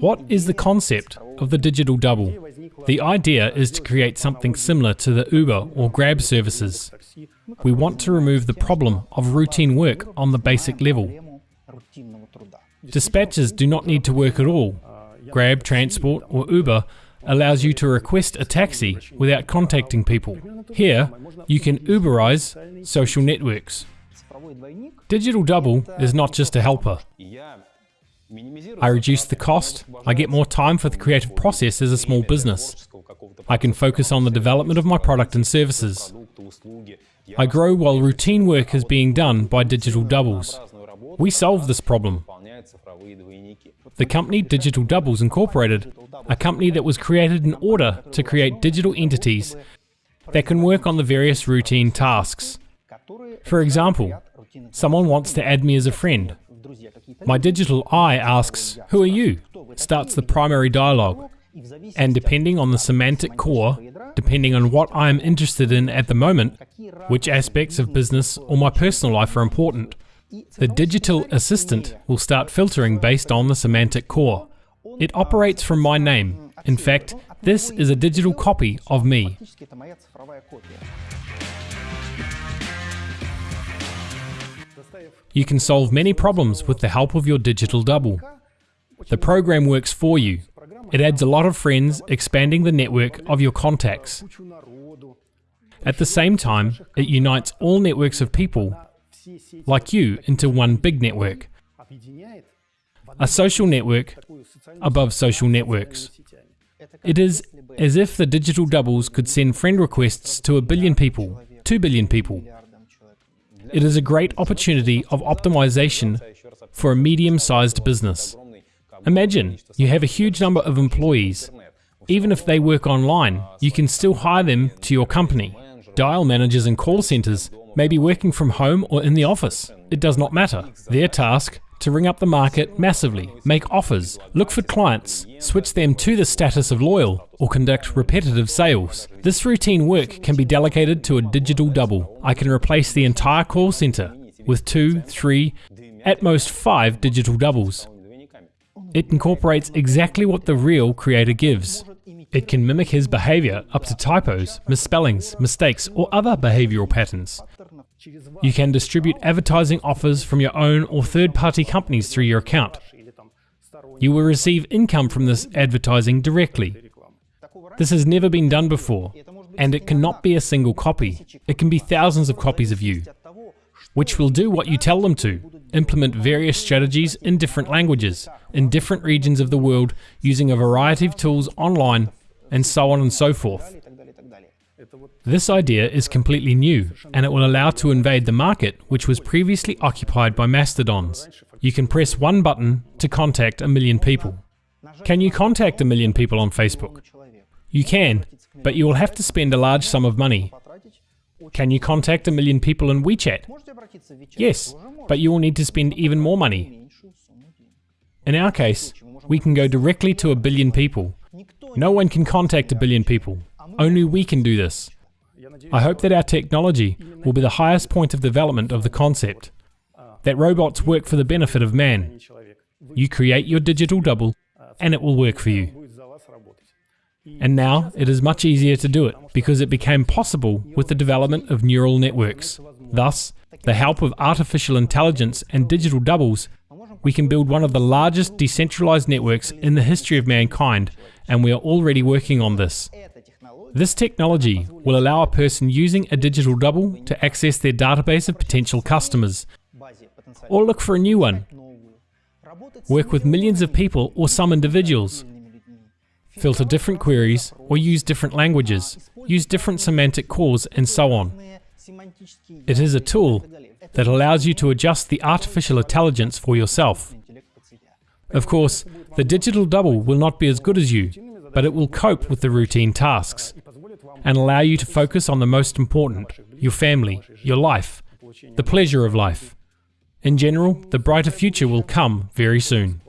What is the concept of the digital double? The idea is to create something similar to the Uber or Grab services. We want to remove the problem of routine work on the basic level. Dispatchers do not need to work at all. Grab, Transport, or Uber allows you to request a taxi without contacting people. Here, you can Uberize social networks. Digital Double is not just a helper. I reduce the cost, I get more time for the creative process as a small business. I can focus on the development of my product and services. I grow while routine work is being done by digital doubles. We solve this problem. The company Digital Doubles Incorporated, a company that was created in order to create digital entities that can work on the various routine tasks. For example, someone wants to add me as a friend. My digital eye asks, Who are you? starts the primary dialogue. And depending on the semantic core, depending on what I am interested in at the moment, which aspects of business or my personal life are important, the digital assistant will start filtering based on the semantic core. It operates from my name. In fact, this is a digital copy of me. You can solve many problems with the help of your digital double. The program works for you. It adds a lot of friends, expanding the network of your contacts. At the same time, it unites all networks of people, like you, into one big network. A social network above social networks. It is as if the digital doubles could send friend requests to a billion people, two billion people, it is a great opportunity of optimization for a medium-sized business. Imagine you have a huge number of employees. Even if they work online, you can still hire them to your company. Dial managers and call centers may be working from home or in the office. It does not matter. Their task to ring up the market massively, make offers, look for clients, switch them to the status of loyal, or conduct repetitive sales. This routine work can be delegated to a digital double. I can replace the entire call center with two, three, at most five digital doubles. It incorporates exactly what the real creator gives. It can mimic his behavior up to typos, misspellings, mistakes, or other behavioral patterns. You can distribute advertising offers from your own or third party companies through your account. You will receive income from this advertising directly. This has never been done before, and it cannot be a single copy. It can be thousands of copies of you, which will do what you tell them to, implement various strategies in different languages, in different regions of the world, using a variety of tools online, and so on and so forth. This idea is completely new, and it will allow to invade the market which was previously occupied by mastodons. You can press one button to contact a million people. Can you contact a million people on Facebook? You can, but you will have to spend a large sum of money. Can you contact a million people in WeChat? Yes, but you will need to spend even more money. In our case, we can go directly to a billion people. No one can contact a billion people. Only we can do this. I hope that our technology will be the highest point of development of the concept, that robots work for the benefit of man. You create your digital double, and it will work for you. And now it is much easier to do it because it became possible with the development of neural networks. Thus, the help of artificial intelligence and digital doubles, we can build one of the largest decentralized networks in the history of mankind, and we are already working on this. This technology will allow a person using a digital double to access their database of potential customers, or look for a new one, work with millions of people or some individuals, filter different queries or use different languages, use different semantic cores, and so on. It is a tool that allows you to adjust the artificial intelligence for yourself. Of course, the digital double will not be as good as you, but it will cope with the routine tasks and allow you to focus on the most important your family, your life, the pleasure of life. In general, the brighter future will come very soon.